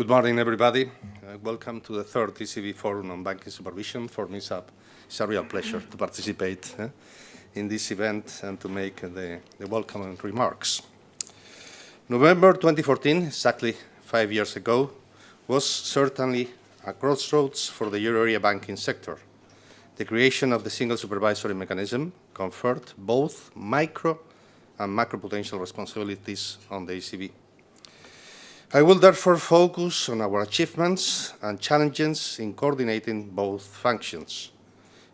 Good morning, everybody. Uh, welcome to the third ECB Forum on Banking Supervision. For me, it's a, it's a real pleasure to participate uh, in this event and to make uh, the, the welcome remarks. November 2014, exactly five years ago, was certainly a crossroads for the euro area banking sector. The creation of the single supervisory mechanism conferred both micro and macroprudential responsibilities on the ECB. I will therefore focus on our achievements and challenges in coordinating both functions.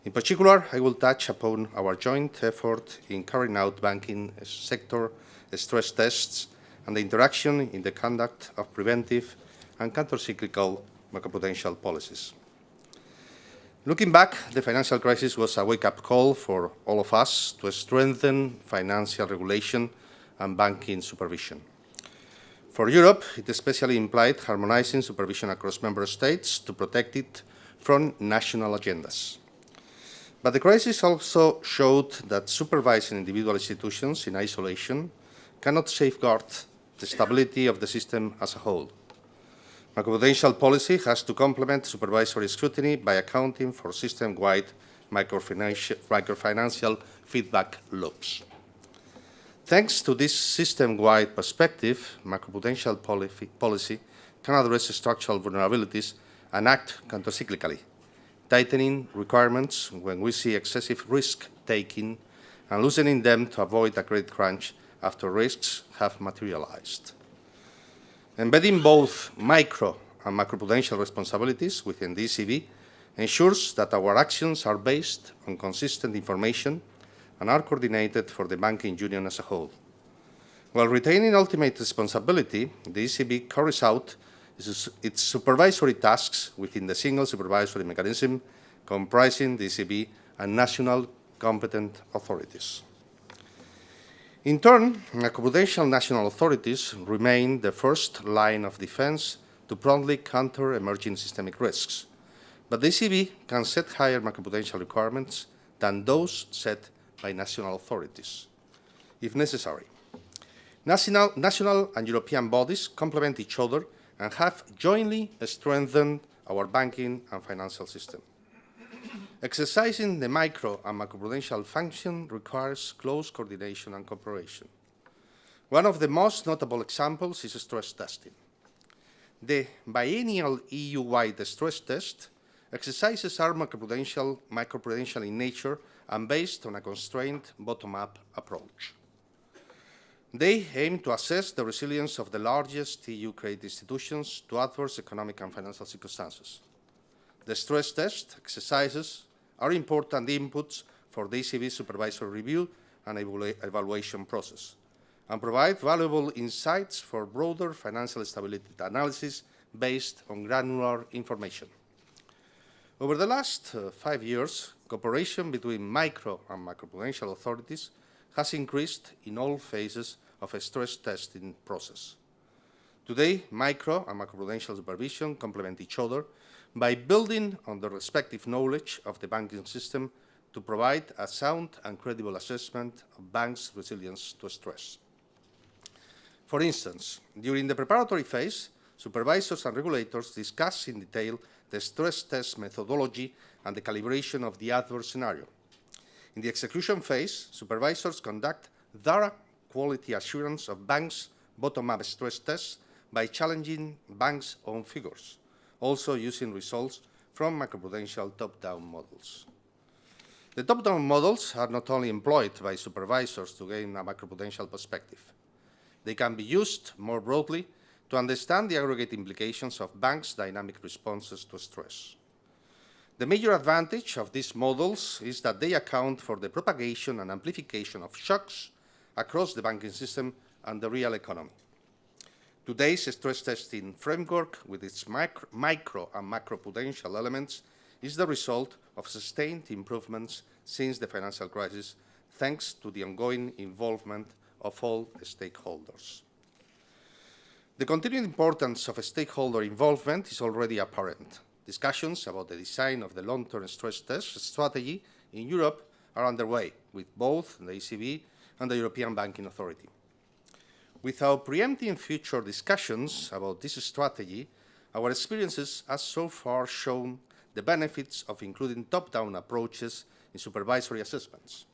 In particular, I will touch upon our joint effort in carrying out banking sector stress tests and the interaction in the conduct of preventive and countercyclical macroprudential policies. Looking back, the financial crisis was a wake-up call for all of us to strengthen financial regulation and banking supervision. For Europe, it especially implied harmonizing supervision across member states to protect it from national agendas. But the crisis also showed that supervising individual institutions in isolation cannot safeguard the stability of the system as a whole. Macroprudential policy has to complement supervisory scrutiny by accounting for system-wide microfinancial feedback loops. Thanks to this system-wide perspective, macroprudential policy can address structural vulnerabilities and act countercyclically, tightening requirements when we see excessive risk-taking and loosening them to avoid a credit crunch after risks have materialized. Embedding both micro and macroprudential responsibilities within the ECB ensures that our actions are based on consistent information and are coordinated for the banking union as a whole. While retaining ultimate responsibility, the ECB carries out its supervisory tasks within the single supervisory mechanism comprising the ECB and national competent authorities. In turn, macroprudential national authorities remain the first line of defense to promptly counter emerging systemic risks. But the ECB can set higher macroprudential requirements than those set by national authorities, if necessary. National, national and European bodies complement each other and have jointly strengthened our banking and financial system. Exercising the micro and macroprudential function requires close coordination and cooperation. One of the most notable examples is stress testing. The biennial EU-wide stress test exercises are macroprudential, macroprudential in nature and based on a constrained bottom-up approach. They aim to assess the resilience of the largest EU credit institutions to adverse economic and financial circumstances. The stress test exercises are important inputs for the ECB supervisory review and evaluation process and provide valuable insights for broader financial stability analysis based on granular information. Over the last uh, five years, cooperation between micro and macroprudential authorities has increased in all phases of a stress testing process. Today, micro and macroprudential supervision complement each other by building on the respective knowledge of the banking system to provide a sound and credible assessment of banks' resilience to stress. For instance, during the preparatory phase, supervisors and regulators discuss in detail the stress test methodology and the calibration of the adverse scenario. In the execution phase, supervisors conduct thorough quality assurance of banks' bottom-up stress tests by challenging banks' own figures, also using results from macroprudential top-down models. The top-down models are not only employed by supervisors to gain a macroprudential perspective. They can be used more broadly to understand the aggregate implications of banks' dynamic responses to stress. The major advantage of these models is that they account for the propagation and amplification of shocks across the banking system and the real economy. Today's stress testing framework, with its micro, micro and macroprudential elements, is the result of sustained improvements since the financial crisis, thanks to the ongoing involvement of all stakeholders. The continued importance of stakeholder involvement is already apparent. Discussions about the design of the long-term stress test strategy in Europe are underway with both the ECB and the European Banking Authority. Without preempting future discussions about this strategy, our experiences have so far shown the benefits of including top-down approaches in supervisory assessments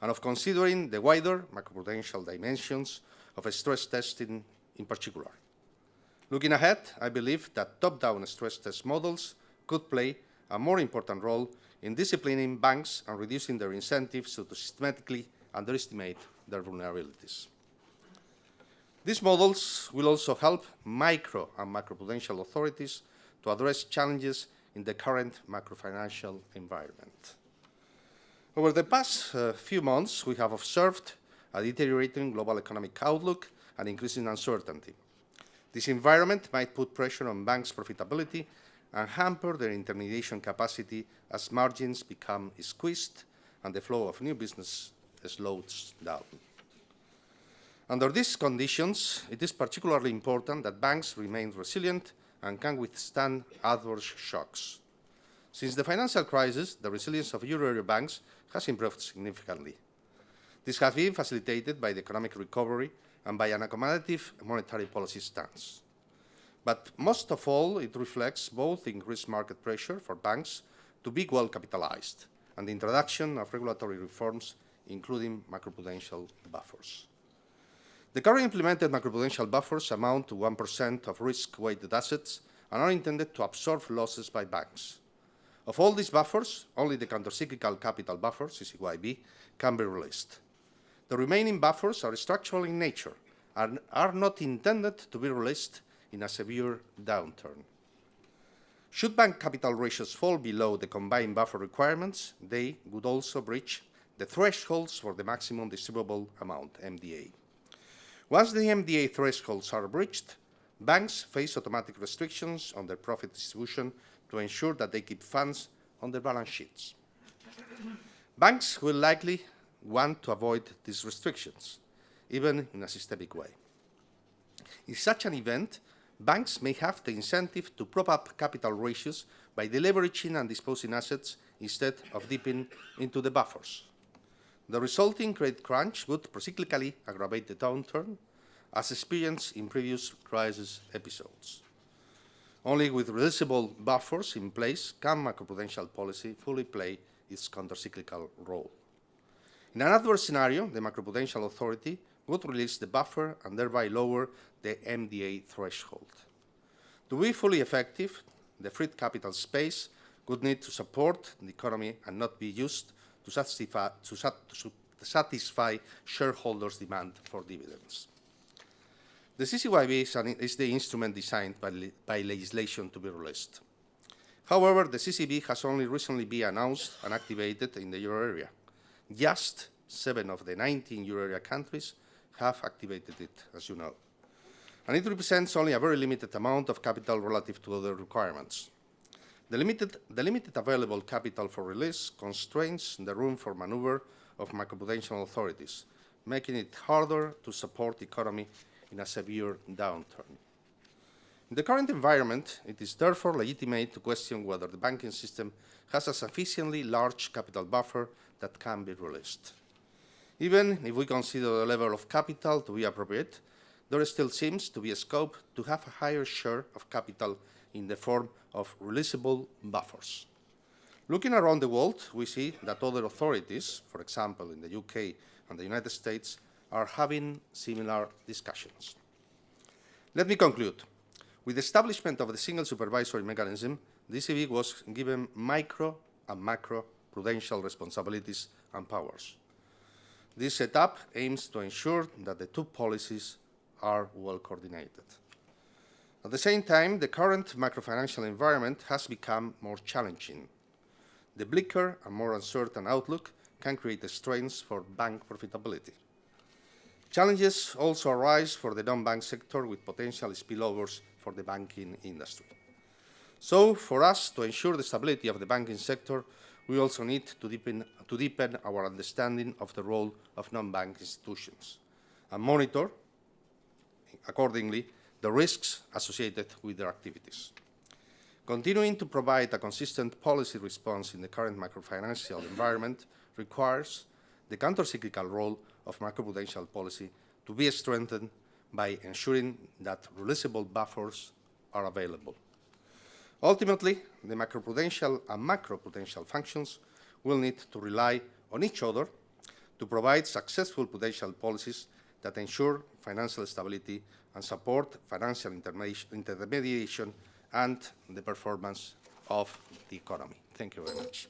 and of considering the wider macroprudential dimensions of stress testing in particular. Looking ahead, I believe that top-down stress test models could play a more important role in disciplining banks and reducing their incentives to systematically underestimate their vulnerabilities. These models will also help micro and macroprudential authorities to address challenges in the current macrofinancial environment. Over the past uh, few months, we have observed a deteriorating global economic outlook and increasing uncertainty. This environment might put pressure on banks' profitability and hamper their intermediation capacity as margins become squeezed and the flow of new business slows down. Under these conditions, it is particularly important that banks remain resilient and can withstand adverse shocks. Since the financial crisis, the resilience of euro area banks has improved significantly. This has been facilitated by the economic recovery and by an accommodative monetary policy stance. But most of all, it reflects both increased market pressure for banks to be well capitalized and the introduction of regulatory reforms, including macroprudential buffers. The currently implemented macroprudential buffers amount to 1% of risk-weighted assets and are intended to absorb losses by banks. Of all these buffers, only the countercyclical capital buffer, CCYB, can be released. The remaining buffers are structural in nature and are not intended to be released in a severe downturn. Should bank capital ratios fall below the combined buffer requirements, they would also breach the thresholds for the maximum distributable amount, MDA. Once the MDA thresholds are breached, banks face automatic restrictions on their profit distribution to ensure that they keep funds on their balance sheets. banks will likely want to avoid these restrictions, even in a systemic way. In such an event, banks may have the incentive to prop up capital ratios by deleveraging and disposing assets instead of dipping into the buffers. The resulting credit crunch would procyclically aggravate the downturn, as experienced in previous crisis episodes. Only with releasable buffers in place can macroprudential policy fully play its countercyclical role. In an adverse scenario, the macroprudential authority would release the buffer and thereby lower the MDA threshold. To be fully effective, the freed capital space would need to support the economy and not be used to satisfy, to sat to satisfy shareholders' demand for dividends. The CCYB is, an, is the instrument designed by, by legislation to be released. However, the CCB has only recently been announced and activated in the euro area. Just seven of the 19 euro area countries have activated it, as you know. And it represents only a very limited amount of capital relative to other requirements. The limited, the limited available capital for release constrains the room for maneuver of macroprudential authorities, making it harder to support the economy in a severe downturn. In the current environment, it is therefore legitimate to question whether the banking system has a sufficiently large capital buffer that can be released. Even if we consider the level of capital to be appropriate, there still seems to be a scope to have a higher share of capital in the form of releasable buffers. Looking around the world, we see that other authorities, for example in the UK and the United States, are having similar discussions. Let me conclude. With the establishment of the single supervisory mechanism, the ECB was given micro and macro prudential responsibilities and powers. This setup aims to ensure that the two policies are well coordinated. At the same time, the current macrofinancial environment has become more challenging. The bleaker and more uncertain outlook can create strains for bank profitability. Challenges also arise for the non-bank sector with potential spillovers for the banking industry. So, for us to ensure the stability of the banking sector, we also need to deepen, to deepen our understanding of the role of non-bank institutions and monitor, accordingly, the risks associated with their activities. Continuing to provide a consistent policy response in the current macrofinancial environment requires the countercyclical role of macroprudential policy to be strengthened by ensuring that releasable buffers are available. Ultimately, the macroprudential and macroprudential functions will need to rely on each other to provide successful prudential policies that ensure financial stability and support financial intermediation and the performance of the economy. Thank you very much.